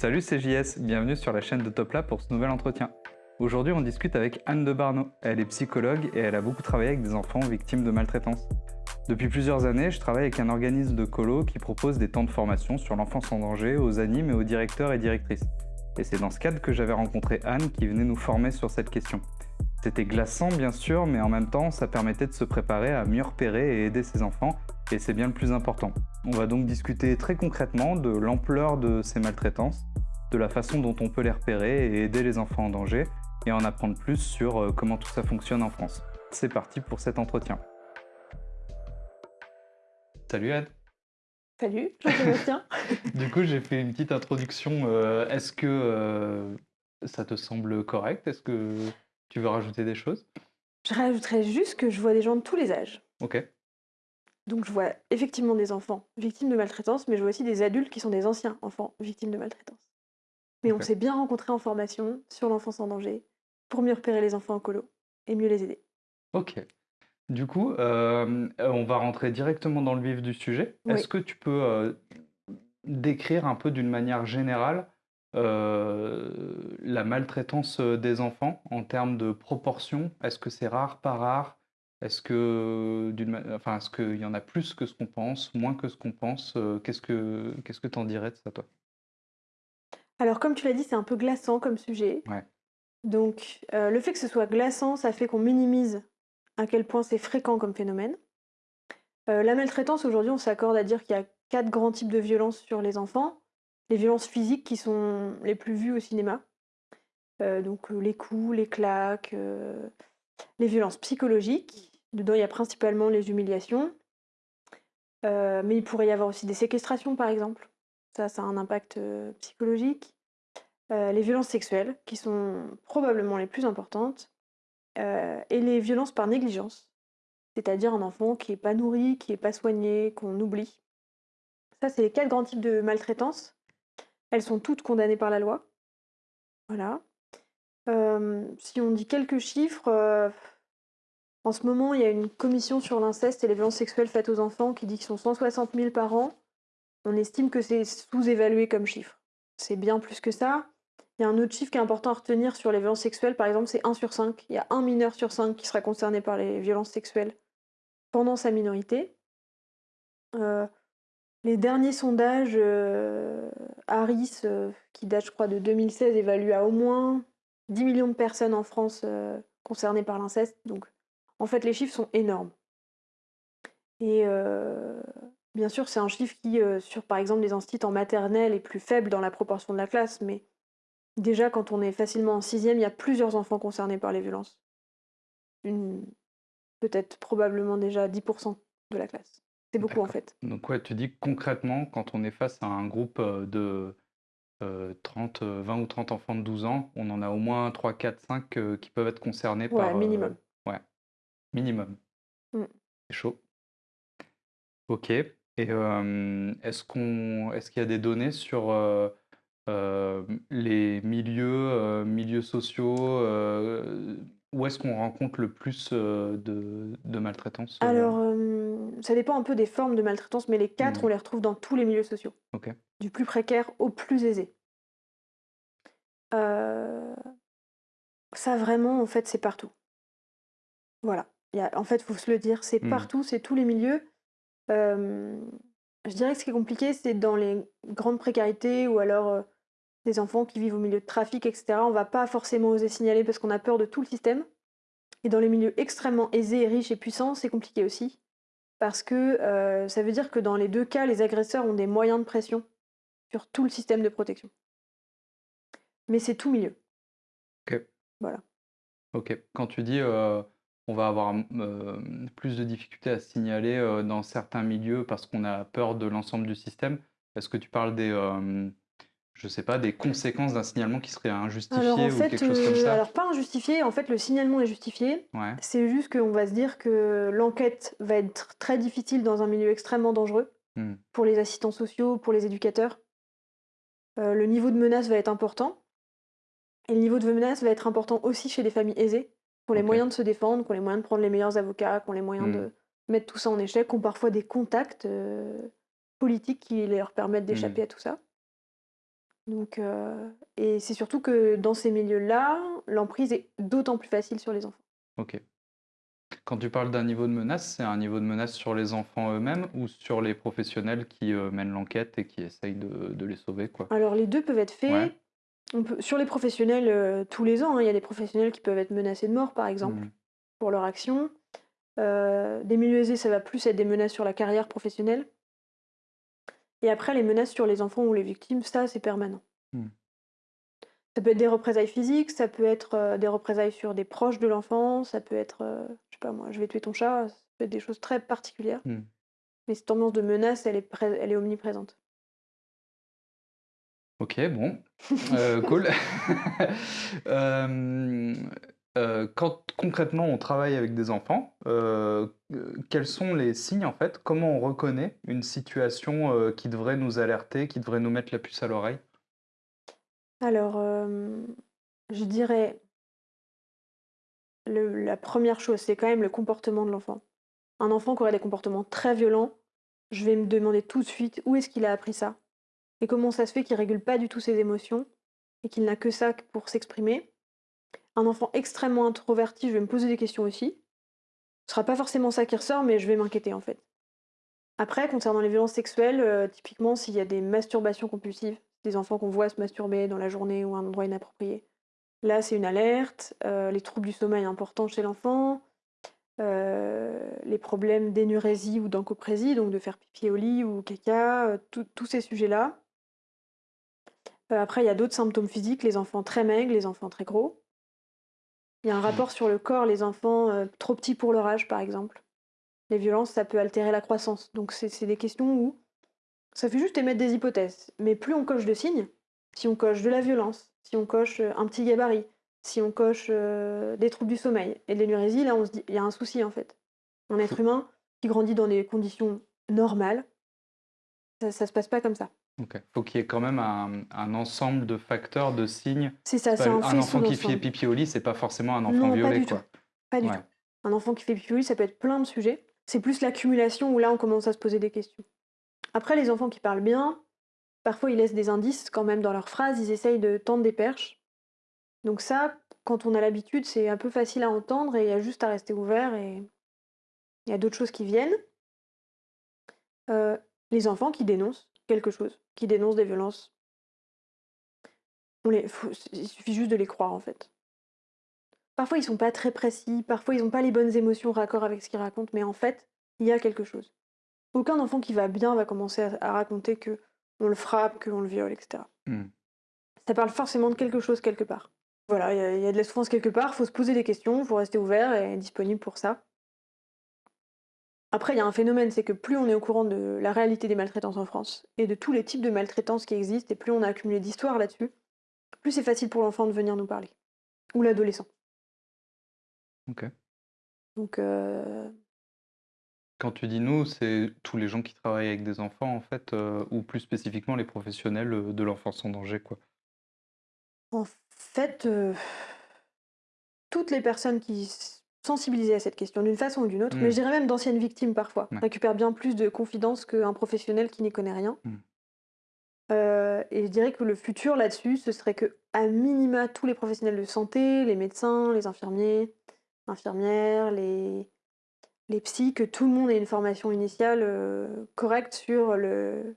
Salut, c'est JS, bienvenue sur la chaîne de Topla pour ce nouvel entretien. Aujourd'hui, on discute avec Anne de Barneau. Elle est psychologue et elle a beaucoup travaillé avec des enfants victimes de maltraitance. Depuis plusieurs années, je travaille avec un organisme de colo qui propose des temps de formation sur l'enfance en danger aux animes et aux directeurs et directrices. Et c'est dans ce cadre que j'avais rencontré Anne qui venait nous former sur cette question. C'était glaçant bien sûr, mais en même temps, ça permettait de se préparer à mieux repérer et aider ses enfants, et c'est bien le plus important. On va donc discuter très concrètement de l'ampleur de ces maltraitances, de la façon dont on peut les repérer et aider les enfants en danger, et en apprendre plus sur euh, comment tout ça fonctionne en France. C'est parti pour cet entretien. Salut Anne Salut, Jean-Sébastien Du coup, j'ai fait une petite introduction. Euh, Est-ce que euh, ça te semble correct? Est-ce que tu veux rajouter des choses? Je rajouterais juste que je vois des gens de tous les âges. Ok. Donc je vois effectivement des enfants victimes de maltraitance, mais je vois aussi des adultes qui sont des anciens enfants victimes de maltraitance. Mais on s'est bien rencontrés en formation sur l'enfance en danger pour mieux repérer les enfants en colo et mieux les aider. Ok. Du coup, euh, on va rentrer directement dans le vif du sujet. Oui. Est-ce que tu peux euh, décrire un peu d'une manière générale euh, la maltraitance des enfants en termes de proportion? Est-ce que c'est rare, pas rare? Est-ce que enfin, est-ce qu'il y en a plus que ce qu'on pense, moins que ce qu'on pense? Qu'est-ce que qu'est-ce que t'en dirais de ça, toi? Alors comme tu l'as dit, c'est un peu glaçant comme sujet. Ouais. Donc euh, le fait que ce soit glaçant, ça fait qu'on minimise à quel point c'est fréquent comme phénomène. Euh, la maltraitance, aujourd'hui, on s'accorde à dire qu'il y a quatre grands types de violences sur les enfants. Les violences physiques qui sont les plus vues au cinéma. Euh, donc les coups, les claques, les violences psychologiques. Dedans, il y a principalement les humiliations. Mais il pourrait y avoir aussi des séquestrations, par exemple. Ça, a un impact psychologique. Les violences sexuelles, qui sont probablement les plus importantes. Et les violences par négligence, c'est-à-dire un enfant qui n'est pas nourri, qui n'est pas soigné, qu'on oublie. Ça, c'est les quatre grands types de maltraitance. Elles sont toutes condamnées par la loi. Voilà. Si on dit quelques chiffres, en ce moment, il y a une commission sur l'inceste et les violences sexuelles faites aux enfants qui dit qu'ils sont 160 000 par an. On estime que c'est sous-évalué comme chiffre. C'est bien plus que ça. Il y a un autre chiffre qui est important à retenir sur les violences sexuelles, par exemple, c'est 1 sur 5. Il y a un mineur sur 5 qui sera concerné par les violences sexuelles pendant sa minorité. Euh, les derniers sondages euh, Harris, euh, qui date je crois de 2016, évaluent à au moins 10 millions de personnes en France euh, concernées par l'inceste. Donc en fait les chiffres sont énormes. Et bien sûr c'est un chiffre qui, euh, sur par exemple des instituts en maternelle, est plus faible dans la proportion de la classe, mais déjà quand on est facilement en sixième, il y a plusieurs enfants concernés par les violences. Une- Peut-être probablement déjà 10% de la classe. C'est beaucoup en fait. Donc ouais, tu dis que concrètement, quand on est face à un groupe euh, de euh, 30, euh, 20 ou 30 enfants de 12 ans, on en a au moins 3, 4, 5 euh, qui peuvent être concernés Ouais, par... euh, minimum. ouais, minimum. Mm. C'est chaud. Ok. Et est-ce qu'on, est-ce qu'il y a des données sur les milieux, milieux sociaux, où est-ce qu'on rencontre le plus de, de maltraitance? Alors, euh, ça dépend un peu des formes de maltraitance, mais les quatre, Mm. on les retrouve dans tous les milieux sociaux, du plus précaire au plus aisé. Euh, Ça vraiment, en fait, c'est partout. Voilà. Il y a- en fait, il faut se le dire, c'est Mm. partout, c'est tous les milieux. Euh, je dirais que ce qui est compliqué, c'est dans les grandes précarités ou alors euh, des enfants qui vivent au milieu de trafic, etc. On va pas forcément oser signaler parce qu'on a peur de tout le système. Et dans les milieux extrêmement aisés, riches et puissants, c'est compliqué aussi. Parce que euh, ça veut dire que dans les deux cas, les agresseurs ont des moyens de pression sur tout le système de protection. Mais c'est tout milieu. Ok. Voilà. Ok. Quand tu dis on va avoir euh, plus de difficultés à signaler euh, dans certains milieux parce qu'on a peur de l'ensemble du système, est-ce que tu parles des, euh, je sais pas, des conséquences d'un signalement qui serait injustifié Alors en ou fait, quelque chose comme ça? alors pas injustifié, en fait le signalement est justifié. Ouais. C'est juste qu'on va se dire que l'enquête va être très difficile dans un milieu extrêmement dangereux Hmm. pour les assistants sociaux, pour les éducateurs. Le niveau de menace va être important. Et le niveau de menace va être important aussi chez les familles aisées, qui ont les moyens de se défendre, qui ont les moyens de prendre les meilleurs avocats, qui ont les moyens Hmm. de mettre tout ça en échec, qui ont parfois des contacts euh, politiques qui leur permettent d'échapper à tout ça. Donc, heu et c'est surtout que dans ces milieux-là, l'emprise est d'autant plus facile sur les enfants. OK. Quand tu parles d'un niveau de menace, c'est un niveau de menace sur les enfants eux-mêmes ou sur les professionnels qui, heu, mènent l'enquête et qui essayent de de les sauver, quoi? Alors les 2 peuvent être Ouais. Faits. On peut sur les professionnels, heu, tous les ans, hein, il y a des professionnels qui peuvent être menacés de mort, par exemple, Mmh. pour leur action. Heu, des milieux aisés, ça va plus être des menaces sur la carrière professionnelle. Et après les menaces sur les enfants ou les victimes, ça, c'est permanent. Mmh. Ça peut être des représailles physiques, ça peut être, heu, des représailles sur des proches de l'enfant, ça peut être, heu, je sais pas moi: «Je vais tuer ton chat», ça peut être des choses très particulières. Mmh. Mais cette ambiance de menace, elle est pré elle est omniprésente. OK, bon, heu, cool. Hem, heu, quand concrètement on travaille avec des enfants, quels sont les signes en fait? Comment on reconnaît une situation, qui devrait nous alerter, qui devrait nous mettre la puce à l'oreille? Alors, je dirais le la première chose, c'est quand même le comportement de l'enfant. Un enfant qui aurait des comportements très violents, je vais me demander tout de suite où est-ce qu'il a appris ça? Et comment ça se fait qu'il régule pas du tout ses émotions et qu'il n'a que ça pour s'exprimer? Un enfant extrêmement introverti, je vais me poser des questions aussi. Ce sera pas forcément ça qui ressort, mais je vais m'inquiéter, en fait. Après, concernant les violences sexuelles, heu, typiquement, s'il y a des masturbations compulsives, des enfants qu'on voit se masturber dans la journée ou à un endroit inapproprié, là, c'est une alerte. Heu, les troubles du sommeil importants chez l'enfant, heu, les problèmes d'énurésie ou d'encoprésie, donc de faire pipi au lit ou caca, tous ces sujets-là. Heu, après, il y a d'autres symptômes physiques, les enfants très maigres, les enfants très gros. Il y a un Mmh. rapport sur le corps, les enfants, heu, trop petits pour leur âge, par exemple. Les violences, ça peut altérer la croissance. Donc c'est des questions où ça fait juste émettre des hypothèses. Mais plus on coche de signes, si on coche de la violence, si on coche, heu, un petit gabarit, si on coche, des troubles du sommeil et de l'énurésie, là, on se dit: «Il y a un souci, en fait». Un être humain qui grandit dans des conditions normales, ça ça se passe pas comme ça. OK. Faut qu'il y ait quand même un un ensemble de facteurs, de signes. C'est ça, c'est un un enfant qui fait pipi au lit, c'est pas forcément un enfant Non, pas violé, du tout, quoi. pas du Ouais. tout. Un enfant qui fait pipi au lit, ça peut être plein de sujets. C'est plus l'accumulation où là, on commence à se poser des questions. Après, les enfants qui parlent bien, parfois, ils laissent des indices quand même dans leurs phrases, ils essayent de tendre des perches. Donc ça, quand on a l'habitude, c'est un peu facile à entendre et il y a juste à rester ouvert et il y a d'autres choses qui viennent. Heu, les enfants qui dénoncent quelque chose, qui dénoncent des violences. On les faut il suffit juste de les croire, en fait. Parfois, ils sont pas très précis, parfois, ils ont pas les bonnes émotions raccord avec ce qu'ils racontent, mais en fait, il y a quelque chose. Aucun enfant qui va bien va commencer à à raconter qu'on le frappe, qu'on le viole et cetera. Mmh. Ça parle forcément de quelque chose quelque part. Voilà, il y a il y a de la souffrance quelque part, faut se poser des questions, faut rester ouvert et disponible pour ça. Après, il y a un phénomène, c'est que plus on est au courant de la réalité des maltraitances en France et de tous les types de maltraitances qui existent et plus on a accumulé d'histoires là-dessus, plus c'est facile pour l'enfant de venir nous parler ou l'adolescent. OK. Donc heu, Quand tu dis «nous», c'est tous les gens qui travaillent avec des enfants, en fait, heu, ou plus spécifiquement les professionnels, heu, de l'enfance en danger, quoi? en fait, toutes les personnes qui s sensibilisées à cette question d'une façon ou d'une autre, mais Mmh. je dirais même d'anciennes victimes parfois, Ouais. récupèrent bien plus de confidences qu'un professionnel qui n'y connaît rien. Mmh. Heu et je dirais que le futur là-dessus, ce serait qu'à minima, tous les professionnels de santé, les médecins, les infirmiers, infirmières, les les psys, que tout le monde ait une formation initiale, heu, correcte sur le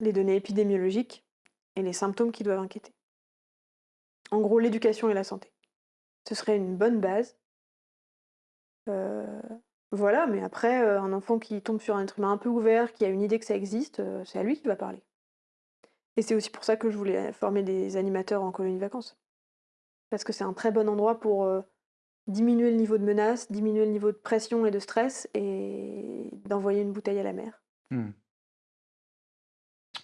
les données épidémiologiques et les symptômes qui doivent inquiéter. En gros, l'éducation et la santé. Ce serait une bonne base. Voilà, mais après, un enfant qui tombe sur un être un peu ouvert, qui a une idée que ça existe, c'est à lui qui va parler. Et c'est aussi pour ça que je voulais former des animateurs en colonie de vacances. Parce que c'est un très bon endroit pour, diminuer le niveau de menace, diminuer le niveau de pression et de stress et d'envoyer une bouteille à la mer. Mmh.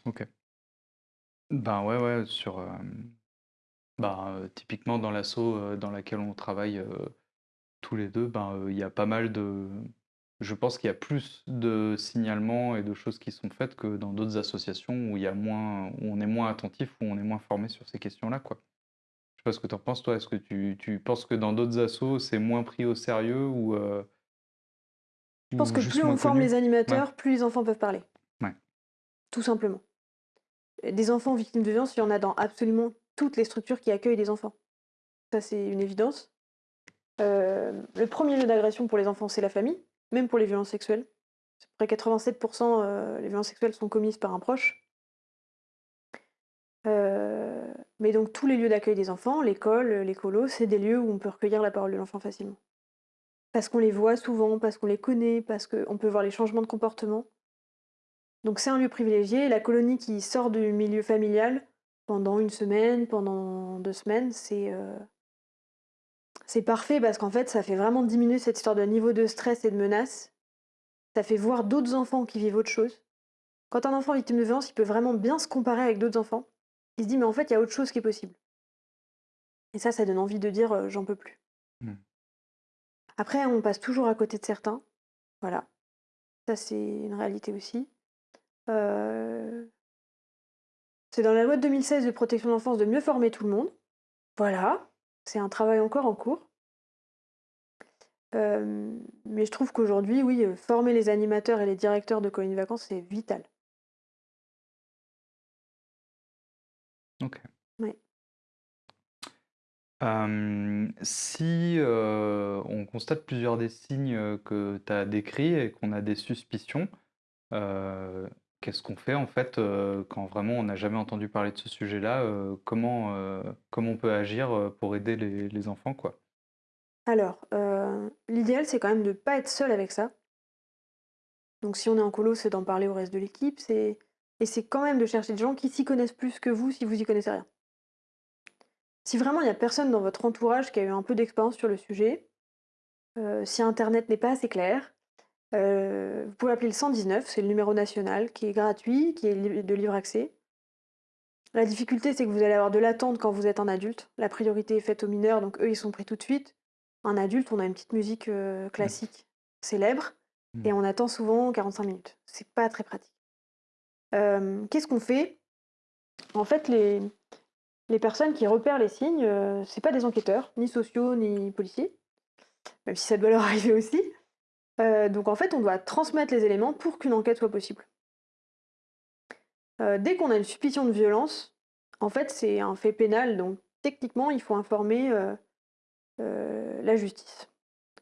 OK. Ben, ouais, ouais, sur, bah, heu, typiquement dans l'asso, heu, dans laquelle on travaille, heu, tous les 2, ben, heu, il y a pas mal de je pense qu'il y a plus de signalements et de choses qui sont faites que dans d'autres associations où il y a moins où on est moins attentif, où on est moins formé sur ces questions-là, quoi. Je sais pas ce que tu en penses toi? Est-ce que tu tu penses que dans d'autres assos, c'est moins pris au sérieux ou, heu Je pense ou que juste plus moins on forme connu? les Ouais, animateurs, plus les enfants peuvent parler, ouais. tout simplement. des enfants victimes de violences, il y en a dans absolument toutes les structures qui accueillent des enfants. Ça, c'est une évidence. Euh, le premier lieu d'agression pour les enfants, c'est la famille, même pour les violences sexuelles. À peu près 87% euh, les violences sexuelles sont commises par un proche. Euh, mais donc tous les lieux d'accueil des enfants, l'école, les colos, c'est des lieux où on peut recueillir la parole de l'enfant facilement. Parce qu'on les voit souvent, parce qu'on les connaît, parce qu'on peut voir les changements de comportement. Donc c'est un lieu privilégié. La colonie qui sort du milieu familial pendant une semaine, pendant deux semaines, c'est euh, c'est parfait parce qu'en fait, ça fait vraiment diminuer cette histoire de niveau de stress et de menace. Ça fait voir d'autres enfants qui vivent autre chose. Quand un enfant est victime de violence, il peut vraiment bien se comparer avec d'autres enfants. Il se dit, mais en fait, il y a autre chose qui est possible. Et ça, ça donne envie de dire, euh, j'en peux plus. Mmh. Après, on passe toujours à côté de certains. Voilà. Ça, c'est une réalité aussi. Euh, c'est dans la loi de 2016 de protection de l'enfance de mieux former tout le monde. Voilà. C'est un travail encore en cours. Euh, mais je trouve qu'aujourd'hui, oui, former les animateurs et les directeurs de colonies de vacances, c'est vital. OK. Oui. si, on constate plusieurs des signes, que tu as décrits et qu'on a des suspicions, qu'est-ce qu'on fait en fait, quand vraiment on n'a jamais entendu parler de ce sujet-là? comment, comment on peut agir, pour aider les enfants, quoi? Alors, l'idéal, c'est quand même de ne pas être seul avec ça. Donc si on est en colo, c'est d'en parler au reste de l'équipe, et c'est quand même de chercher des gens qui s'y connaissent plus que vous si vous y connaissez rien. Si vraiment il n'y a personne dans votre entourage qui a eu un peu d'expérience sur le sujet, euh, si internet n'est pas assez clair, euh, vous pouvez appeler le 119, c'est le numéro national qui est gratuit, qui est de libre accès. La difficulté, c'est que vous allez avoir de l'attente quand vous êtes un adulte. La priorité est faite aux mineurs, donc eux, ils sont pris tout de suite. Un adulte, on a une petite musique euh, classique célèbre, mmh. et on attend souvent 45 minutes. C'est pas très pratique. Qu'est-ce qu'on fait? En fait, les, les personnes qui repèrent les signes, ce c'est pas des enquêteurs, ni sociaux, ni policiers, même si ça doit leur arriver aussi. Donc en fait, on doit transmettre les éléments pour qu'une enquête soit possible. dès qu'on a une suspicion de violence, en fait, c'est un fait pénal, donc techniquement, il faut informer la justice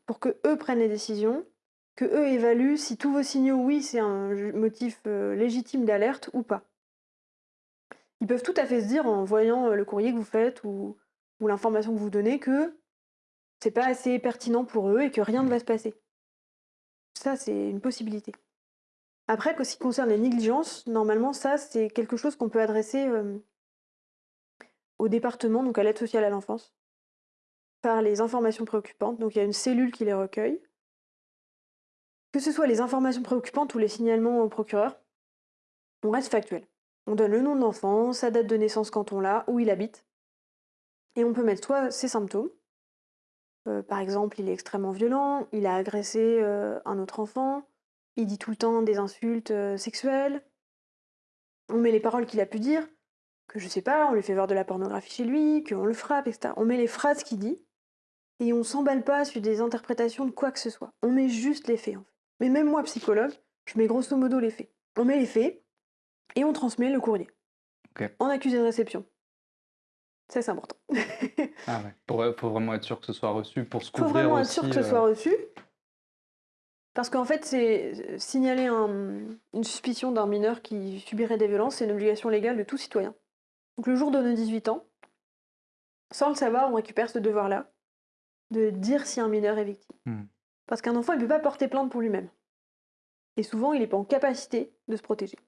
pour que eux prennent les décisions que eux évaluent si tous vos signaux, oui, c'est un motif légitime d'alerte ou pas. Ils peuvent tout à fait se dire en voyant le courrier que vous faites ou, l'information que vous donnez que c'est pas assez pertinent pour eux et que rien ne va se passer. Ça, c'est une possibilité. Après, ce qui concerne les négligences, normalement, ça, c'est quelque chose qu'on peut adresser au département, donc à l'aide sociale à l'enfance, par les informations préoccupantes. Donc il y a une cellule qui les recueille. Que ce soit les informations préoccupantes ou les signalements au procureur, on reste factuel. On donne le nom de l'enfant, sa date de naissance quand on l'a, où il habite. Et on peut mettre soit ses symptômes, euh, par exemple, il est extrêmement violent, il a agressé euh, un autre enfant, il dit tout le temps des insultes euh, sexuelles. On met les paroles qu'il a pu dire, que je sais pas, on lui fait voir de la pornographie chez lui, qu'on le frappe, etc. On met les phrases qu'il dit, et on s'emballe pas sur des interprétations de quoi que ce soit. On met juste les faits, en fait. Mais même moi, psychologue, je mets grosso modo les faits. On met les faits et on transmet le courrier. En accusé de réception. Ça, c'est important. ah ouais. Pour, faut vraiment être sûr que ce soit reçu pour se couvrir Faut vraiment être sûr que ce soit euh, reçu. Parce qu'en fait, c'est signaler une suspicion d'un mineur qui subirait des violences, c'est une obligation légale de tout citoyen. Donc le jour de nos 18 ans, sans le savoir, on récupère ce devoir-là de dire si un mineur est victime. Hmm. Parce qu'un enfant, il ne peut pas porter plainte pour lui-même. Et souvent, il n'est pas en capacité de se protéger.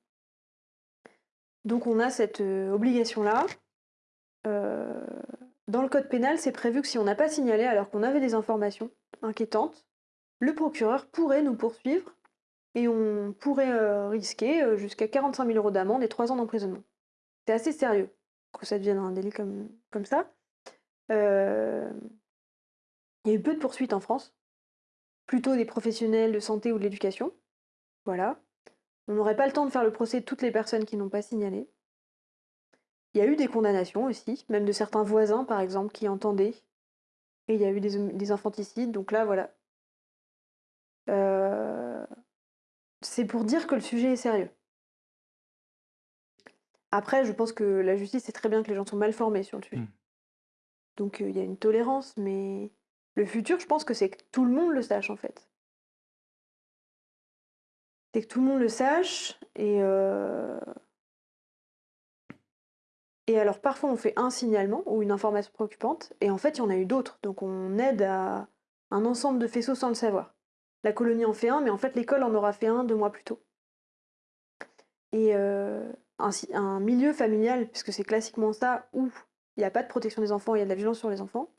Donc on a cette euh, obligation-là. Euh, dans le code pénal, c'est prévu que si on n'a pas signalé alors qu'on avait des informations inquiétantes, le procureur pourrait nous poursuivre et on pourrait euh, risquer jusqu'à 45 000 euros d'amende et 3 ans d'emprisonnement. C'est assez sérieux que ça devienne un délit comme, comme ça. Il y a eu peu de poursuites en France plutôt des professionnels de santé ou de l'éducation. Voilà. On n'aurait pas le temps de faire le procès de toutes les personnes qui n'ont pas signalé. Il y a eu des condamnations aussi, même de certains voisins par exemple qui entendaient. Et il y a eu des, infanticides, donc là voilà. Euh, c'est pour dire que le sujet est sérieux. Après, je pense que la justice sait très bien que les gens sont mal formés sur le sujet. Mmh. Donc, il y a une tolérance, mais le futur, je pense que c'est que tout le monde le sache, en fait. C'est que tout le monde le sache et et alors parfois on fait un signalement ou une information préoccupante et en fait il y en a eu d'autres. Donc on aide à un ensemble de faisceaux sans le savoir. La colonie en fait un, mais en fait l'école en aura fait un deux mois plus tôt. Et un, un, milieu familial, puisque c'est classiquement ça, où il n'y a pas de protection des enfants, il y a de la violence sur les enfants,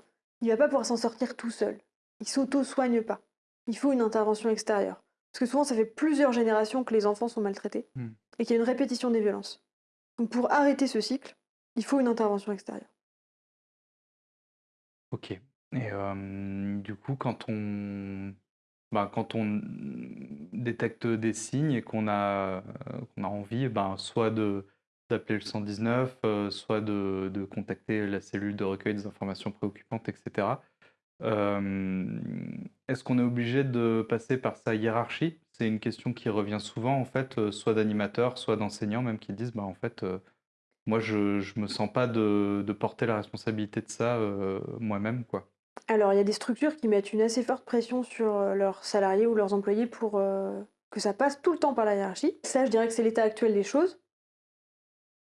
il ne va pas pouvoir s'en sortir tout seul. Il s'auto-soigne pas. Il faut une intervention extérieure. Parce que souvent, ça fait plusieurs générations que les enfants sont maltraités Hmm. et qu'il y a une répétition des violences. Donc pour arrêter ce cycle, il faut une intervention extérieure. Ok. Et du coup, quand on, ben, quand on détecte des signes et qu'on a, envie, ben, soit d'appeler le 119, euh, soit de, contacter la cellule de recueil des informations préoccupantes, etc. Est-ce qu'on est obligé de passer par sa hiérarchie? C'est une question qui revient souvent, en fait, soit d'animateurs, soit d'enseignants, même qui disent, bah, en fait, moi, je ne me sens pas de, porter la responsabilité de ça euh, moi-même, quoi. Alors, il y a des structures qui mettent une assez forte pression sur euh, leurs salariés ou leurs employés pour euh, que ça passe tout le temps par la hiérarchie. Ça, je dirais que c'est l'état actuel des choses.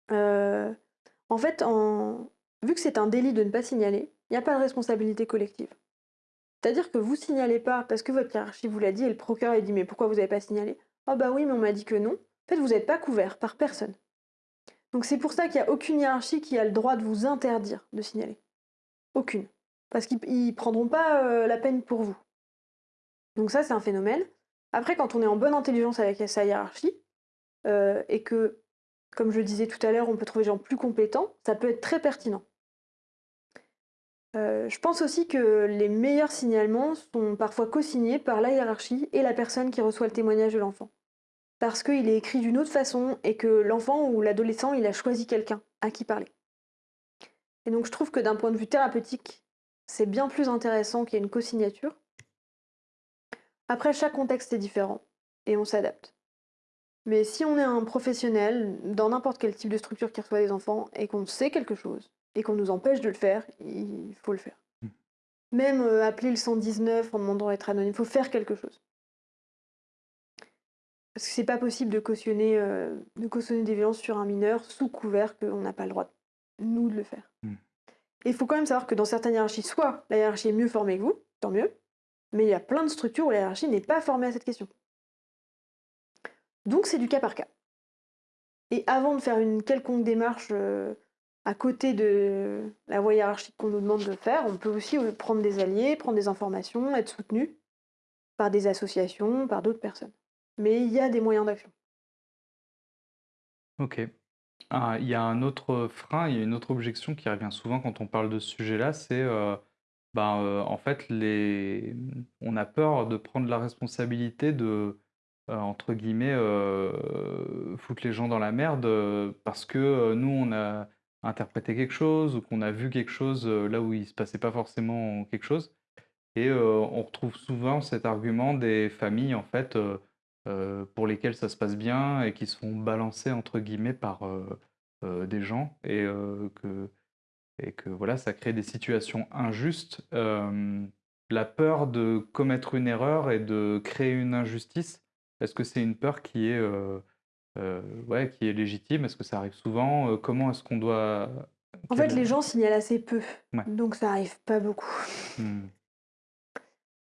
En fait, vu que c'est un délit de ne pas signaler, il n'y a pas de responsabilité collective. C'est-à-dire que vous signalez pas parce que votre hiérarchie vous l'a dit et le procureur a dit mais pourquoi vous n'avez pas signalé? Ah bah oui mais on m'a dit que non. En fait vous n'êtes pas couvert par personne. Donc c'est pour ça qu'il n'y a aucune hiérarchie qui a le droit de vous interdire de signaler. Aucune. Parce qu'ils ne prendront pas euh, la peine pour vous. Donc ça c'est un phénomène. Après quand on est en bonne intelligence avec sa hiérarchie euh, et que comme je disais tout à l'heure, on peut trouver des gens plus compétents, ça peut être très pertinent. Euh, je pense aussi que les meilleurs signalements sont parfois co-signés par la hiérarchie et la personne qui reçoit le témoignage de l'enfant. Parce qu'il est écrit d'une autre façon et que l'enfant ou l'adolescent, il a choisi quelqu'un à qui parler. Et donc je trouve que d'un point de vue thérapeutique, c'est bien plus intéressant qu'il y ait une co-signature. Après, chaque contexte est différent et on s'adapte. Mais si on est un professionnel dans n'importe quel type de structure qui reçoit des enfants et qu'on sait quelque chose, et qu'on nous empêche de le faire, il faut le faire. Mmh. Même euh, appeler le 119 en demandant d'être anonyme, il faut faire quelque chose. Parce que c'est pas possible de cautionner, euh, de cautionner des violences sur un mineur sous couvert qu'on n'a pas le droit, nous, de le faire. Mmh. Et il faut quand même savoir que dans certaines hiérarchies, soit la hiérarchie est mieux formée que vous, tant mieux, mais il y a plein de structures où la hiérarchie n'est pas formée à cette question. Donc c'est du cas par cas. Et avant de faire une quelconque démarche euh, à côté de la voie hiérarchique qu'on nous demande de faire, on peut aussi euh, prendre des alliés, prendre des informations, être soutenu par des associations, par d'autres personnes. Mais il y a des moyens d'action. Ok. Ah, il y a un autre frein, il y a une autre objection qui revient souvent quand on parle de ce sujet-là, c'est euh, ben, euh, en fait les... on a peur de prendre la responsabilité de euh, entre guillemets euh, foutre les gens dans la merde parce que nous on a interprété quelque chose ou qu'on a vu quelque chose là où il se passait pas forcément quelque chose et on retrouve souvent cet argument des familles en fait euh, pour lesquelles ça se passe bien et qui se font balancer entre guillemets par euh, euh, des gens et que et que voilà ça crée des situations injustes la peur de commettre une erreur et de créer une injustice est-ce que c'est une peur qui est ouais qui est légitime? Est-ce que ça arrive souvent? Comment est-ce qu'on doit En fait, les gens signalent assez peu, Ouais. donc ça arrive pas beaucoup. Hmm.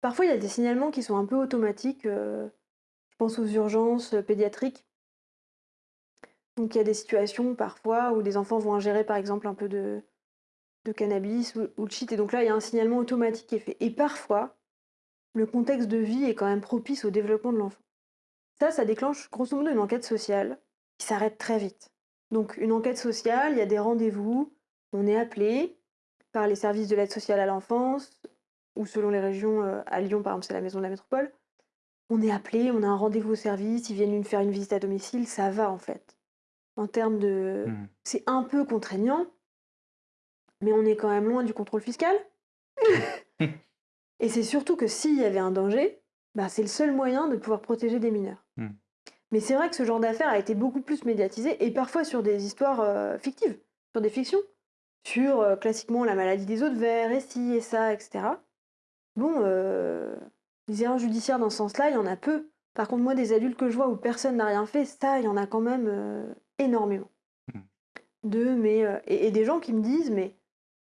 Parfois, il y a des signalements qui sont un peu automatiques. euh, je pense aux urgences euh, pédiatriques? Donc, il y a des situations parfois où des enfants vont ingérer, par exemple, un peu de, cannabis ou, ou de shit. Et donc là, il y a un signalement automatique qui est fait. Et parfois, le contexte de vie est quand même propice au développement de l'enfant. Ça, ça déclenche grosso modo une enquête sociale qui s'arrête très vite. Donc, une enquête sociale, il y a des rendez-vous, on est appelé par les services de l'aide sociale à l'enfance, ou selon les régions, euh, à Lyon par exemple c'est la maison de la métropole, on est appelé, on a un rendez-vous au service, ils viennent une faire une visite à domicile, ça va en fait. En termes de... Hmm. C'est un peu contraignant, mais on est quand même loin du contrôle fiscal. Et c'est surtout que s'il y avait un danger, bah, c'est le seul moyen de pouvoir protéger des mineurs. Hmm. Mais c'est vrai que ce genre d'affaire a été beaucoup plus médiatisé et parfois sur des histoires euh, fictives, sur des fictions, sur euh, classiquement la maladie des eaux de verre, et ci et ça, etc. Bon, euh, les erreurs judiciaires dans ce sens-là, il y en a peu. Par contre, moi, des adultes que je vois où personne n'a rien fait, ça, il y en a quand même euh, énormément. Hmm. De, mais, euh, et, et des gens qui me disent, mais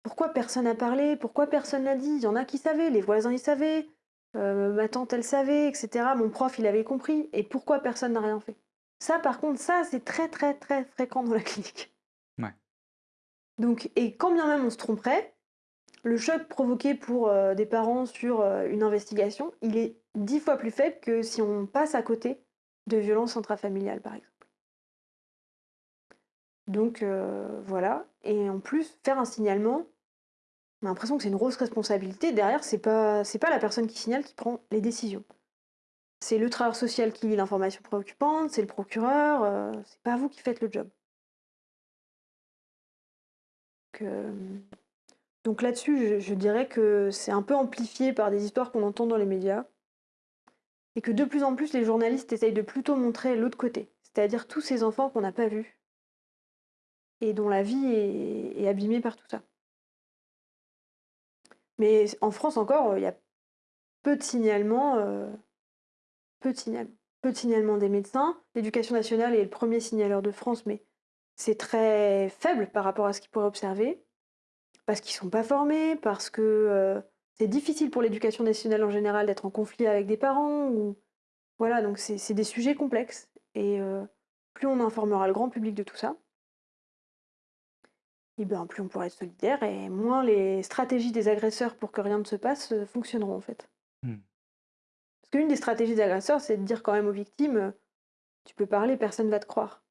pourquoi personne n'a parlé? Pourquoi personne n'a dit? Il y en a qui savaient, les voisins ils savaient, euh, ma tante elle savait, etc. Mon prof il avait compris. Et pourquoi personne n'a rien fait? Ça, par contre, ça, c'est très très très fréquent dans la clinique. Ouais. Donc, et quand bien même on se tromperait, le choc provoqué pour euh, des parents sur euh, une investigation, il est dix fois plus faible que si on passe à côté de violences intrafamiliales, par exemple. Donc euh, voilà. Et en plus, faire un signalement, on a l'impression que c'est une grosse responsabilité. Derrière, c'est pas, pas la personne qui signale qui prend les décisions. C'est le travailleur social qui lit l'information préoccupante, c'est le procureur, c'est pas vous qui faites le job. Donc, donc là-dessus, je, dirais que c'est un peu amplifié par des histoires qu'on entend dans les médias. Et que de plus en plus, les journalistes essayent de plutôt montrer l'autre côté. C'est-à-dire tous ces enfants qu'on n'a pas vus et dont la vie est, abîmée par tout ça. Mais en France encore, il y a peu de signalements, euh, peu de peu de signalements des médecins. L'éducation nationale est le premier signaleur de France, mais c'est très faible par rapport à ce qu'ils pourraient observer, parce qu'ils sont pas formés, parce que euh, c'est difficile pour l'éducation nationale en général d'être en conflit avec des parents, ou voilà, donc c'est des sujets complexes. Et euh, plus on informera le grand public de tout ça, et ben, plus on pourra être solidaire et moins les stratégies des agresseurs pour que rien ne se passe euh, fonctionneront en fait. Hmm. Parce qu'une des stratégies des agresseurs, c'est de dire quand même aux victimes, tu peux parler, personne va te croire.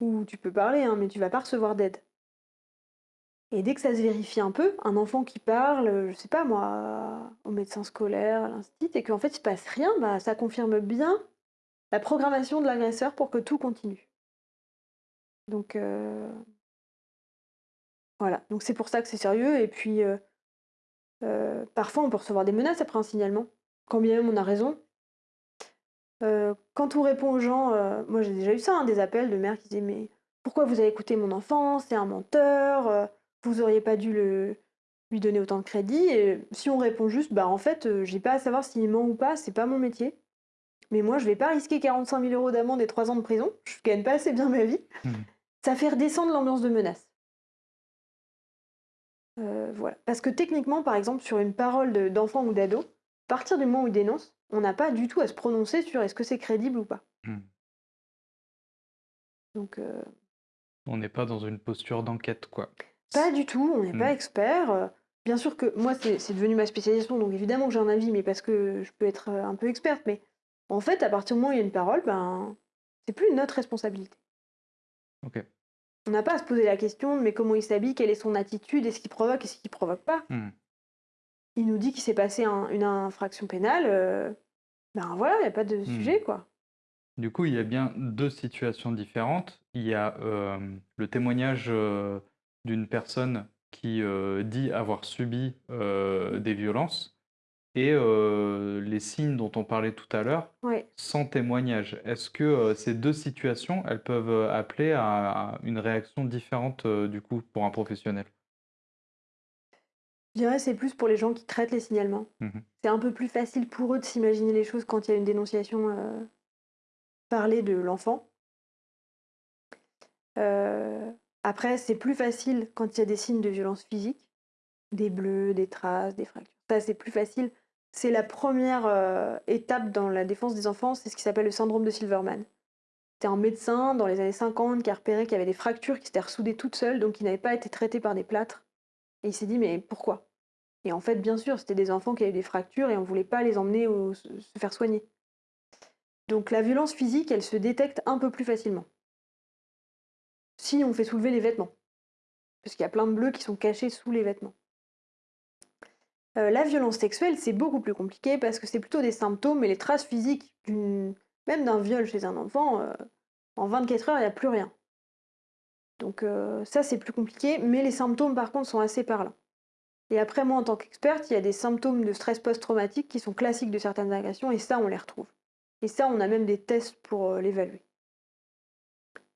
Ou tu peux parler, hein, mais tu vas pas recevoir d'aide. Et dès que ça se vérifie un peu, un enfant qui parle, euh, je sais pas moi, au médecin scolaire, à l'institut, et qu'en fait il se passe rien, bah, ça confirme bien la programmation de l'agresseur pour que tout continue. Donc euh, voilà, donc c'est pour ça que c'est sérieux. Et puis euh, euh, parfois on peut recevoir des menaces après un signalement, quand bien même on a raison. Euh, quand on répond aux gens, euh, moi j'ai déjà eu ça, hein, des appels de mères qui disaient mais pourquoi vous avez écouté mon enfant, c'est un menteur, euh, vous auriez pas dû le, lui donner autant de crédit. Et si on répond juste, bah en fait, euh, j'ai pas à savoir s'il ment ou pas, c'est pas mon métier. Mais moi, je vais pas risquer 45 000 euros d'amende et 3 ans de prison. Je gagne pas assez bien ma vie. Hmm. Ça fait redescendre l'ambiance de menace. Euh, voilà. Parce que techniquement, par exemple, sur une parole de- d'enfant ou d'ado, à partir du moment où il dénonce, on n'a pas du tout à se prononcer sur est-ce que c'est crédible ou pas. Hmm. Donc, euh, On n'est pas dans une posture d'enquête, quoi. Pas du tout, on n'est pas Hmm. expert. Euh, bien sûr que moi, c'est devenu ma spécialisation, donc évidemment que j'ai un avis, mais parce que je peux être euh, un peu experte. Mais en fait, à partir du moment où il y a une parole, ben, c'est plus notre responsabilité. Ok. On n'a pas à se poser la question de mais comment il s'habille, quelle est son attitude, est-ce qu'il provoque, est-ce qu'il provoque pas? Hmm. Il nous dit qu'il s'est passé un- une infraction pénale, euh, ben voilà, il n'y a pas de Hmm. sujet, quoi. Du coup, il y a bien deux situations différentes. Il y a euh, le témoignage euh, d'une personne qui euh, dit avoir subi euh, des violences et euh, les signes dont on parlait tout à l'heure sans témoignage. Est-ce que ces deux situations, elles peuvent appeler à, à une réaction différente du coup pour un professionnel? Je dirais c'est plus pour les gens qui traitent les signalements. Mhm. C'est un peu plus facile pour eux de s'imaginer les choses quand il y a une dénonciation parlée de l'enfant. Euh, après, c'est plus facile quand il y a des signes de violence physique, des bleus, des traces, des fractures. Ça, c'est plus facile. C'est la première euh, étape dans la défense des enfants, c'est ce qui s'appelle le syndrome de Silverman. C'était un médecin dans les années 50 qui a repéré qu'il y avait des fractures qui s'étaient ressoudées toutes seules, donc qui n'avaient pas été traitées par des plâtres. Et il s'est dit, mais pourquoi? Et en fait, bien sûr, c'était des enfants qui avaient des fractures et on ne voulait pas les emmener se faire soigner. Donc la violence physique, elle se détecte un peu plus facilement. Si on fait soulever les vêtements. Parce qu'il y a plein de bleus qui sont cachés sous les vêtements. Euh, la violence sexuelle, c'est beaucoup plus compliqué parce que c'est plutôt des symptômes et les traces physiques, même d'un viol chez un enfant, euh, en 24 heures, il n'y a plus rien. Donc euh, ça, c'est plus compliqué, mais les symptômes, par contre, sont assez parlants. Et après, moi, en tant qu'experte, il y a des symptômes de stress post-traumatique qui sont classiques de certaines agressions, et ça, on les retrouve. Et ça, on a même des tests pour l'évaluer.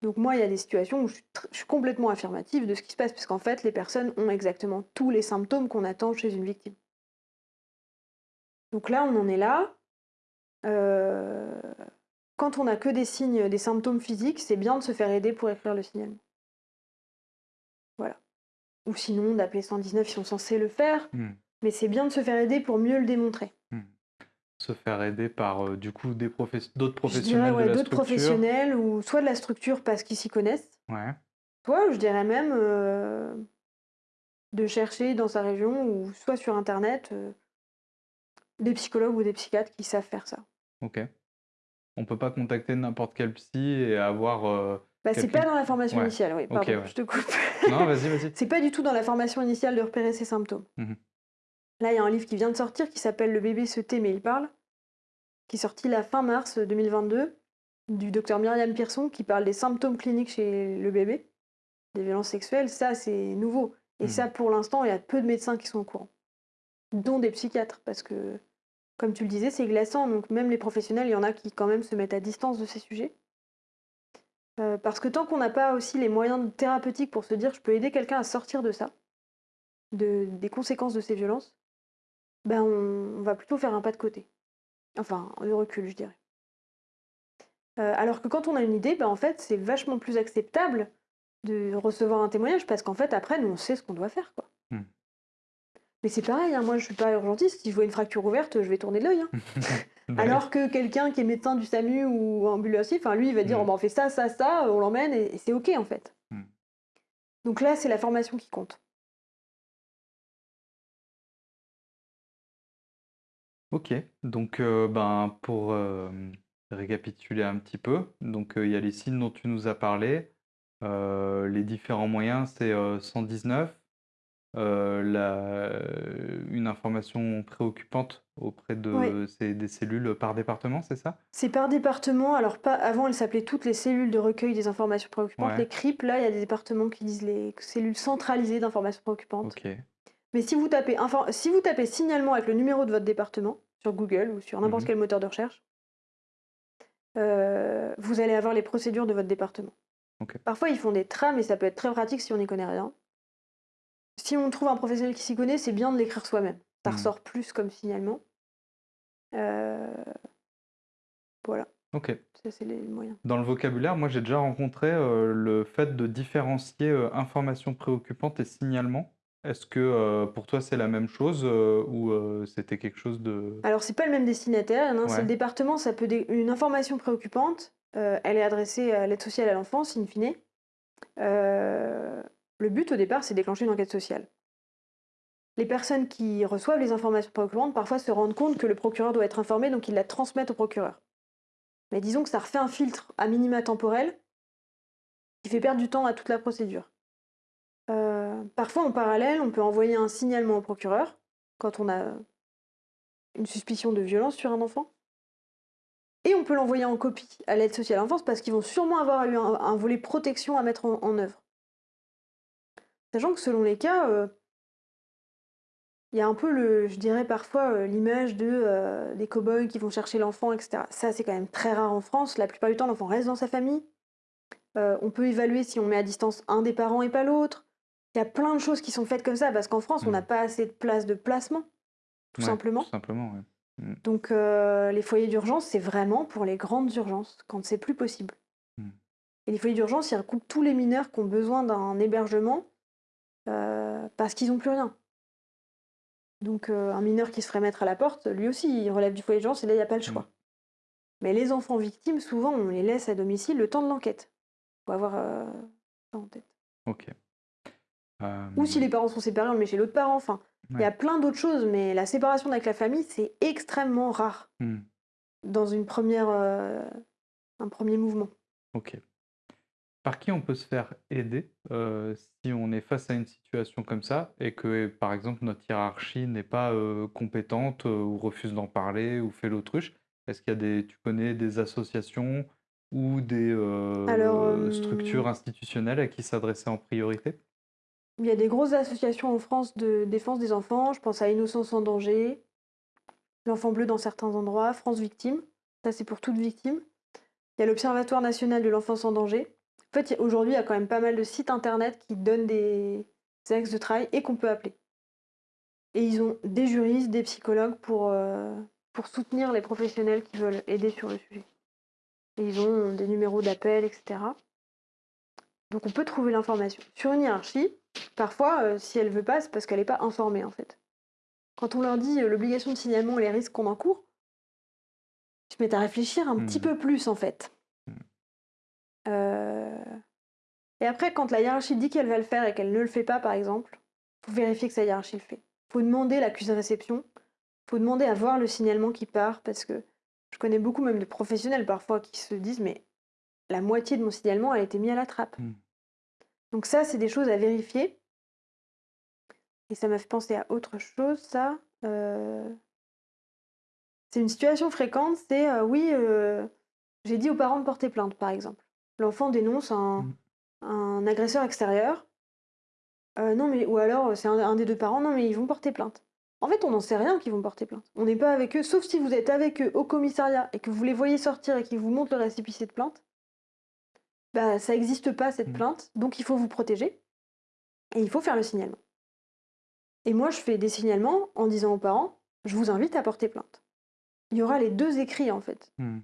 Donc moi, il y a des situations où je suis, je suis complètement affirmative de ce qui se passe, parce qu'en fait, les personnes ont exactement tous les symptômes qu'on attend chez une victime. Donc là, on en est là. Euh, quand on n'a que des signes, des symptômes physiques, c'est bien de se faire aider pour écrire le signalement. Voilà. Ou sinon, d'appeler 119 si on est censé le faire. Hmm. Mais c'est bien de se faire aider pour mieux le démontrer. Hmm. Se faire aider par euh, du coup des professe- d'autres professionnels de ouais, la d'autres professionnels, ou soit de la structure parce qu'ils s'y connaissent, Ouais. soit je dirais même euh, de chercher dans sa région ou soit sur Internet euh, des psychologues ou des psychiatres qui savent faire ça. Ok. On peut pas contacter n'importe quel psy et avoir. Bah, c'est pas dans la formation Ouais. initiale, oui, pardon, ouais. je te coupe. Non, vas-y, vas-y. C'est pas du tout dans la formation initiale de repérer ses symptômes. Mhm. Là, il y a un livre qui vient de sortir qui s'appelle Le bébé se tait mais il parle, qui est sorti la fin mars 2022, du docteur Myriam Pearson, qui parle des symptômes cliniques chez le bébé, des violences sexuelles. Ça, c'est nouveau. Et Mhm. ça, pour l'instant, il y a peu de médecins qui sont au courant, dont des psychiatres, parce que, comme tu le disais, c'est glaçant. Donc, même les professionnels, il y en a qui, quand même, se mettent à distance de ces sujets. Euh, parce que tant qu'on n'a pas aussi les moyens thérapeutiques pour se dire je peux aider quelqu'un à sortir de ça, de, des conséquences de ces violences, ben on, on va plutôt faire un pas de côté. Enfin, de recul, je dirais. Euh, alors que quand on a une idée, ben en fait, c'est vachement plus acceptable de recevoir un témoignage parce qu'en fait, après, nous, on sait ce qu'on doit faire. Quoi. Hmm. Mais c'est pareil, hein, moi, je suis pas urgentiste. Si je vois une fracture ouverte, je vais tourner de l'œil. hein. Bah Alors que quelqu'un qui est médecin du SAMU ou ambulancier, enfin lui, il va dire Mm. oh, ben, on fait ça, ça, ça, on l'emmène et, et c'est ok en fait. Mm. Donc là, c'est la formation qui compte. Ok, donc euh, ben, pour euh, récapituler un petit peu, donc euh, il y a les signes dont tu nous as parlé, euh, les différents moyens, c'est euh, 119, euh, la- une information préoccupante auprès de ces- des cellules par département, c'est ça? C'est par département. Alors pas avant, elles s'appelaient toutes les cellules de recueil des informations préoccupantes. Ouais. Les CRIP, là, il y a des départements qui disent les cellules centralisées d'informations préoccupantes. Ok, Mais si vous tapez infor- si vous tapez signalement avec le numéro de votre département sur Google ou sur n'importe Mhm. quel moteur de recherche, euh, vous allez avoir les procédures de votre département. Parfois, ils font des trames et ça peut être très pratique si on n'y connaît rien. Si on trouve un professionnel qui s'y connaît, c'est bien de l'écrire soi-même. Ça Mhm. ressort plus comme signalement. Euh, Voilà, ok. ça c'est les moyens. Dans le vocabulaire, moi j'ai déjà rencontré euh, le fait de différencier information préoccupante et signalement. Est-ce que euh, pour toi c'est la même chose euh, ou euh, c'était quelque chose de... Alors, c'est pas le même destinataire. Un, c'est le département. Ça peut dé- une information préoccupante. elle est adressée à l'aide sociale à l'enfance, in fine. Le but au départ, c'est déclencher une enquête sociale. Les personnes qui reçoivent les informations préoccupantes parfois se rendent compte que le procureur doit être informé, donc ils la transmettent au procureur. Mais disons que ça refait un filtre à minima temporel qui fait perdre du temps à toute la procédure. Euh, parfois, en parallèle, on peut envoyer un signalement au procureur quand on a une suspicion de violence sur un enfant. Et on peut l'envoyer en copie à l'aide sociale à l'enfance parce qu'ils vont sûrement avoir eu un, volet protection à mettre en, œuvre. Sachant que selon les cas, euh, il y a un peu, le, je dirais parfois, euh, l'image de, des cow-boys qui vont chercher l'enfant, etc. Ça, c'est quand même très rare en France. La plupart du temps, l'enfant reste dans sa famille. On peut évaluer si on met à distance un des parents et pas l'autre. Il y a plein de choses qui sont faites comme ça parce qu'en France, on n'a pas assez de place de placement, tout Ouais, simplement. Tout simplement, ouais. Donc euh, les foyers d'urgence, c'est vraiment pour les grandes urgences, quand c'est plus possible. Hmm. Et les foyers d'urgence, ils recoupent tous les mineurs qui ont besoin d'un hébergement euh, parce qu'ils n'ont plus rien. Donc euh, un mineur qui se ferait mettre à la porte, lui aussi, il relève du foyer d'urgence et là, il n'y a pas le choix. Mais les enfants victimes, souvent, on les laisse à domicile le temps de l'enquête. faut avoir ça en tête. Ok. Euh, Ou si les parents sont séparés, on le met chez l'autre parent. Enfin, il y a plein d'autres choses, mais la séparation avec la famille, c'est extrêmement rare hmm, dans une première, euh, un premier mouvement. Ok. Par qui on peut se faire aider euh, si on est face à une situation comme ça et que, par exemple, notre hiérarchie n'est pas compétente ou refuse d'en parler ou fait l'autruche? Est-ce qu'il y a des, tu connais des associations ou des Alors, structures institutionnelles à qui s'adresser en priorité? Il y a des grosses associations en France de défense des enfants. Je pense à Innocence en danger, l'Enfant bleu dans certains endroits, France Victime. Ça, c'est pour toute victime. Il y a l'Observatoire national de l'enfance en danger. En fait, aujourd'hui, il y a quand même pas mal de sites internet qui donnent des axes de travail et qu'on peut appeler. Et ils ont des juristes, des psychologues pour, euh, pour soutenir les professionnels qui veulent aider sur le sujet. Et ils ont des numéros d'appel, etc. Donc on peut trouver l'information. Sur une hiérarchie, parfois, euh, si elle veut pas, c'est parce qu'elle n'est pas informée en fait. Quand on leur dit euh, l'obligation de signalement et les risques qu'on encourt, te mets à réfléchir un petit Mmh. peu plus en fait. Mmh. Euh, Et après, quand la hiérarchie dit qu'elle va le faire et qu'elle ne le fait pas, par exemple, faut vérifier que sa hiérarchie le fait. faut demander l'accusé de réception. faut demander à voir le signalement qui part parce que je connais beaucoup même de professionnels parfois qui se disent mais la moitié de mon signalement a été mis à la trappe. Mmh. Donc ça, c'est des choses à vérifier. Et ça m'a fait penser à autre chose, ça. Euh, C'est une situation fréquente, c'est euh, oui, euh, j'ai dit aux parents de porter plainte, par exemple. L'enfant dénonce un, Mm. un agresseur extérieur. Non, mais ou alors c'est un, un des deux parents, non, mais ils vont porter plainte. En fait, on n'en sait rien qu'ils vont porter plainte. On n'est pas avec eux, sauf si vous êtes avec eux au commissariat et que vous les voyez sortir et qu'ils vous montrent le récépissé de plainte. Bah, ça n'existe pas cette Mm. plainte, donc il faut vous protéger et il faut faire le signalement. Et moi, je fais des signalements en disant aux parents, je vous invite à porter plainte. Il y aura les deux écrits en fait. Mmh.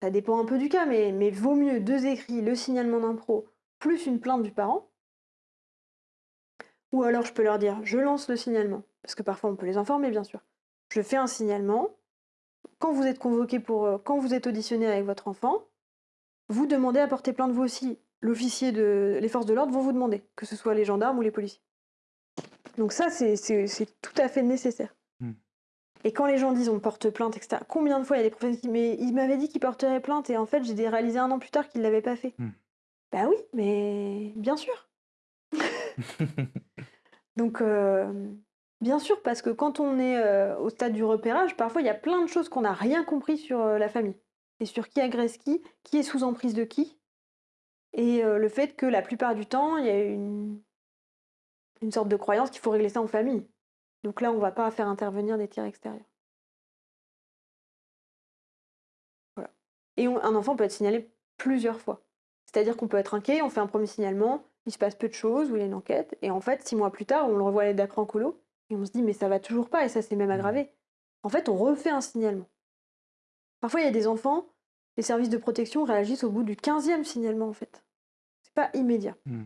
Ça dépend un peu du cas, mais, mais vaut mieux deux écrits, le signalement d'un pro, plus une plainte du parent. Ou alors je peux leur dire, je lance le signalement, parce que parfois on peut les informer bien sûr. Je fais un signalement. Quand vous êtes convoqué pour, euh, quand vous êtes auditionné avec votre enfant, vous demandez à porter plainte vous aussi. L'officier de, les forces de l'ordre vont vous demander, que ce soit les gendarmes ou les policiers. Donc ça, c'est- tout à fait nécessaire. Hmm. Et quand les gens disent on porte plainte, etc., combien de fois il y a des professeurs qui disent mais il m'avait dit qu'il porterait plainte et en fait j'ai réalisé un an plus tard qu'il ne l'avait pas fait. Hmm. Bah oui, mais bien sûr. Donc euh, bien sûr, parce que quand on est euh, au stade du repérage, parfois il y a plein de choses qu'on n'a rien compris sur euh, la famille. Et sur qui agresse qui, qui est sous emprise de qui. Et euh, le fait que la plupart du temps, il y a une, une sorte de croyance qu'il faut régler ça en famille. Donc là, on va pas faire intervenir des tiers extérieurs. Voilà. Et on- un enfant peut être signalé plusieurs fois. C'est-à-dire qu'on peut être inquiet, on fait un premier signalement, il se passe peu de choses, ou il y a une enquête, et en fait, six mois plus tard, on le revoit aller d'acre en colo, et on se dit, mais ça va toujours pas, et ça s'est même aggravé. En fait, on refait un signalement. Parfois, il y a des enfants, les services de protection réagissent au bout du 15e signalement, en fait. C'est pas immédiat. Mmh.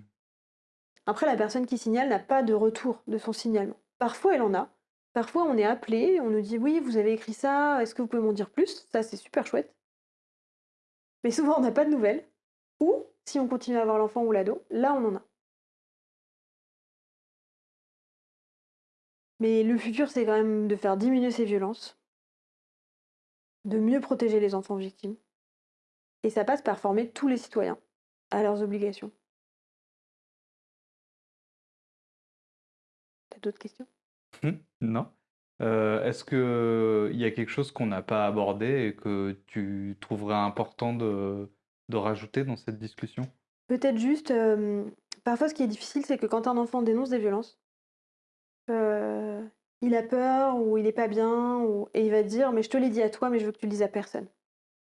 Après, la personne qui signale n'a pas de retour de son signalement. Parfois, elle en a. Parfois, on est appelé, on nous dit oui, vous avez écrit ça, est-ce que vous pouvez m'en dire plus? Ça, c'est super chouette. Mais souvent, on n'a pas de nouvelles. Ou, si on continue à avoir l'enfant ou l'ado, là, on en a. Mais le futur, c'est quand même de faire diminuer ces violences, de mieux protéger les enfants victimes. Et ça passe par former tous les citoyens à leurs obligations. T'as d'autres questions? Mmh, non. Euh, est-ce qu'il y a quelque chose qu'on n'a pas abordé et que tu trouverais important de, de rajouter dans cette discussion? Peut-être juste, euh, parfois ce qui est difficile, c'est que quand un enfant dénonce des violences, euh, il a peur ou il n'est pas bien, ou... et il va te dire Mais je te l'ai dit à toi, mais je veux que tu le dises à personne.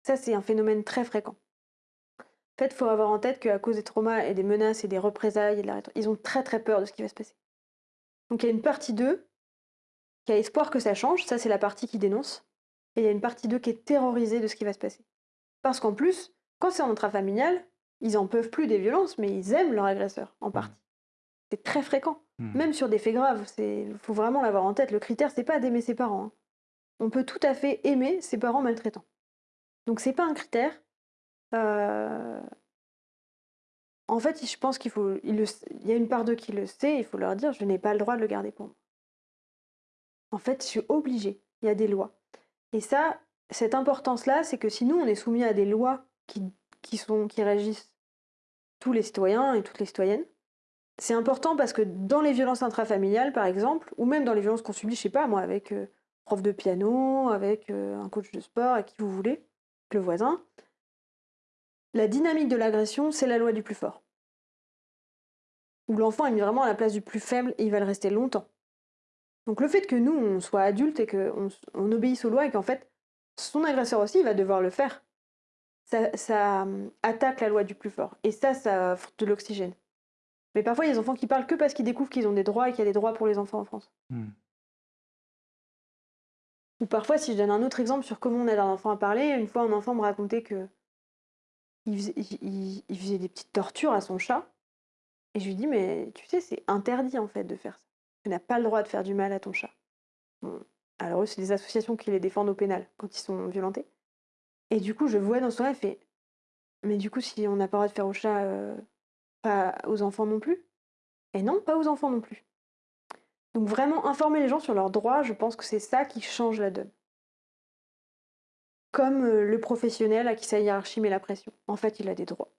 Ça, c'est un phénomène très fréquent. En fait, il faut avoir en tête qu'à cause des traumas et des menaces et des représailles, et de la ils ont très très peur de ce qui va se passer. Donc il y a une partie d'eux qui a espoir que ça change, ça c'est la partie qui dénonce, et il y a une partie d'eux qui est terrorisée de ce qui va se passer. Parce qu'en plus, quand c'est en intrafamilial, ils en peuvent plus des violences, mais ils aiment leur agresseur, en partie. C'est très fréquent. Mmh. Même sur des faits graves, il faut vraiment l'avoir en tête. Le critère, c'est pas d'aimer ses parents. hein. On peut tout à fait aimer ses parents maltraitants. Donc c'est pas un critère. Euh, En fait, je pense qu'il faut. Il, le... il y a une part d'eux qui le sait, il faut leur dire je n'ai pas le droit de le garder pour moi. En fait, je suis obligée. Il y a des lois. Et ça, cette importance-là, c'est que si nous, on est soumis à des lois qui, qui, sont, qui régissent tous les citoyens et toutes les citoyennes, c'est important parce que dans les violences intrafamiliales, par exemple, ou même dans les violences qu'on subit, je sais pas, moi, avec euh, prof de piano, avec euh, un coach de sport, avec qui vous voulez, le voisin, la dynamique de l'agression, c'est la loi du plus fort. Où l'enfant est mis vraiment à la place du plus faible et il va le rester longtemps. Donc le fait que nous, on soit adultes et qu'on on obéisse aux lois et qu'en fait, son agresseur aussi, va devoir le faire. Ça, hum, attaque la loi du plus fort. Et ça, ça offre de l'oxygène. Mais parfois, il y a des enfants qui parlent que parce qu'ils découvrent qu'ils ont des droits et qu'il y a des droits pour les enfants en France. Hmm. Ou parfois, si je donne un autre exemple sur comment on aide un enfant à parler, une fois un enfant me racontait que il faisait, il- il faisait des petites tortures à son chat. Et je lui dis, mais tu sais, c'est interdit en fait de faire ça. Tu n'as pas le droit de faire du mal à ton chat. Bon, Alors eux, c'est des associations qui les défendent au pénal quand ils sont violentés. Et du coup, je vois dans son rêve, fait, mais du coup, si on n'a pas le droit de faire au chat, euh, pas aux enfants non plus? Et non, pas aux enfants non plus. Donc vraiment informer les gens sur leurs droits, je pense que c'est ça qui change la donne. Comme euh, le professionnel à qui sa hiérarchie met la pression. En fait, il a des droits.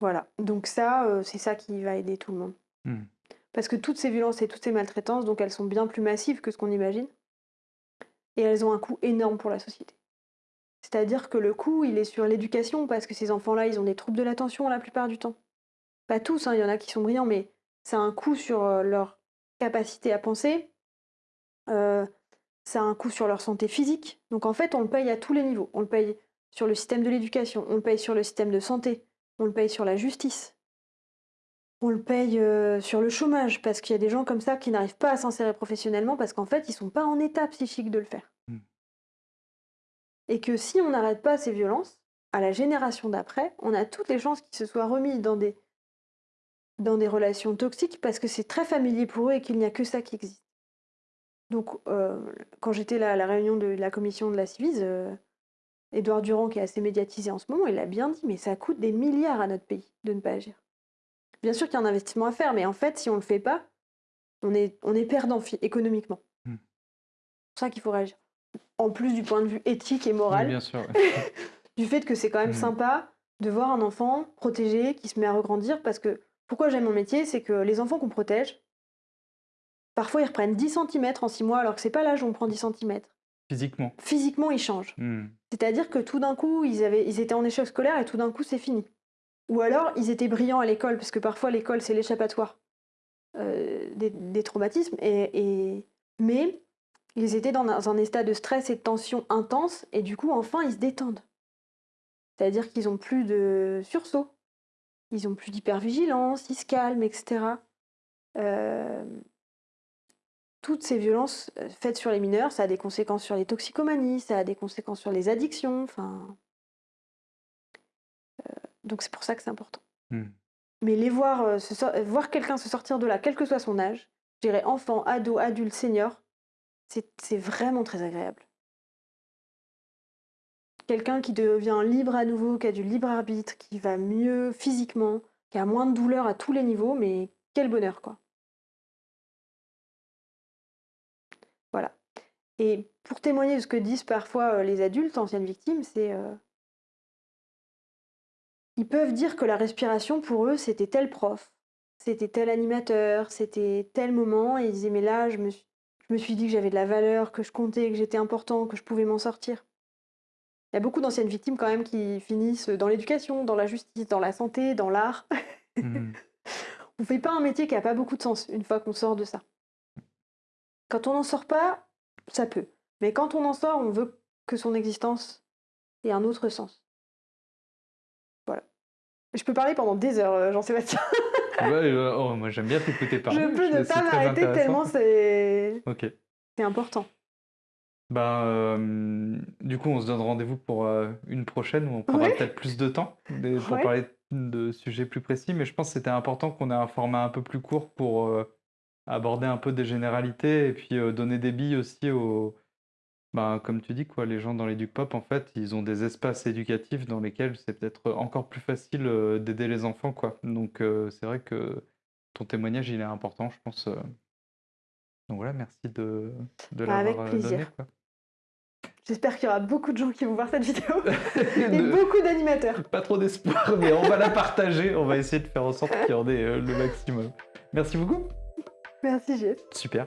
Voilà. Donc ça, euh, c'est ça qui va aider tout le monde. Hmm. Parce que toutes ces violences et toutes ces maltraitances, donc elles sont bien plus massives que ce qu'on imagine. Et elles ont un coût énorme pour la société. C'est-à-dire que le coût, il est sur l'éducation, parce que ces enfants-là, ils ont des troubles de l'attention la plupart du temps. Pas tous, hein, il y en a qui sont brillants, mais ça a un coût sur euh, leur capacité à penser, euh, ça a un coût sur leur santé physique. Donc en fait, on le paye à tous les niveaux. On le paye sur le système de l'éducation, on le paye sur le système de santé, on le paye sur la justice, on le paye euh, sur le chômage, parce qu'il y a des gens comme ça qui n'arrivent pas à s'insérer professionnellement parce qu'en fait, ils sont pas en état psychique de le faire. Et que si on n'arrête pas ces violences, à la génération d'après, on a toutes les chances qu'ils se soient remis dans des, dans des relations toxiques parce que c'est très familier pour eux et qu'il n'y a que ça qui existe. Donc, euh, quand j'étais là à la réunion de la commission de la Civise, euh, Édouard Durand, qui est assez médiatisé en ce moment, il a bien dit, mais ça coûte des milliards à notre pays de ne pas agir. Bien sûr qu'il y a un investissement à faire, mais en fait, si on ne le fait pas, on est, on est perdant économiquement. Hmm. C'est pour ça qu'il faut réagir. En plus du point de vue éthique et Oui, moral, bien sûr. ouais. du fait que c'est quand même Mhm. sympa de voir un enfant protégé qui se met à regrandir parce que pourquoi j'aime mon métier, c'est que les enfants qu'on protège, parfois ils reprennent 10 cm en 6 mois alors que c'est pas l'âge où on prend 10 cm. Physiquement. Physiquement, ils changent. Hmm. C'est-à-dire que tout d'un coup, ils, avaient, ils étaient en échec scolaire et tout d'un coup, c'est fini. Ou alors, ils étaient brillants à l'école, parce que parfois, l'école, c'est l'échappatoire euh, des, des traumatismes. Et, et- Mais ils étaient dans un, état de stress et de tension intense, et du coup, enfin, ils se détendent. C'est-à-dire qu'ils ont plus de sursaut, ils ont plus d'hypervigilance, ils se calment, etc. Euh, toutes ces violences euh, faites sur les mineurs, ça a des conséquences sur les toxicomanies, ça a des conséquences sur les addictions, enfin. euh, donc c'est pour ça que c'est important. Hmm. Mais les voir, euh, se voir quelqu'un se sortir de là, quel que soit son âge, je dirais enfant, ado, adulte, senior, c'est vraiment très agréable. Quelqu'un qui devient libre à nouveau, qui a du libre arbitre, qui va mieux physiquement, qui a moins de douleur à tous les niveaux, mais quel bonheur quoi. Voilà. Et pour témoigner de ce que disent parfois euh, les adultes, anciennes victimes, c'est... euh, Ils peuvent dire que la respiration, pour eux, c'était tel prof, c'était tel animateur, c'était tel moment, et ils disaient, mais là, je me suis, je me suis dit que j'avais de la valeur, que je comptais, que j'étais important, que je pouvais m'en sortir. Il y a beaucoup d'anciennes victimes quand même qui finissent dans l'éducation, dans la justice, dans la santé, dans l'art. Hmm. On fait pas un métier qui a pas beaucoup de sens une fois qu'on sort de ça. Quand on n'en sort pas, ça peut. Mais quand on en sort, on veut que son existence ait un autre sens. Voilà. Je peux parler pendant des heures, euh, Jean-Sébastien. Ouais, euh, oh, moi j'aime bien t'écouter parler. Je peux ne pas m'arrêter tellement c'est Ok. c'est important. Ben, euh, du coup, on se donne rendez-vous pour euh, une prochaine où on prendra Ouais. peut-être plus de temps pour Ouais. parler de sujets plus précis, mais je pense que c'était important qu'on ait un format un peu plus court pour euh, aborder un peu des généralités et puis donner des billes aussi aux, ben, comme tu dis, quoi, les gens dans l'éduc pop, en fait, ils ont des espaces éducatifs dans lesquels c'est peut-être encore plus facile euh, d'aider les enfants, quoi. Donc, euh, c'est vrai que ton témoignage, il est important, je pense. euh. Donc voilà, merci de, de Bah, avec l'avoir euh, donné, plaisir. quoi. J'espère qu'il y aura beaucoup de gens qui vont voir cette vidéo et De- beaucoup d'animateurs. Pas trop d'espoir, mais on va la partager. On va essayer de faire en sorte qu'il y en ait euh, le maximum. Merci beaucoup. Merci Jeff. Super.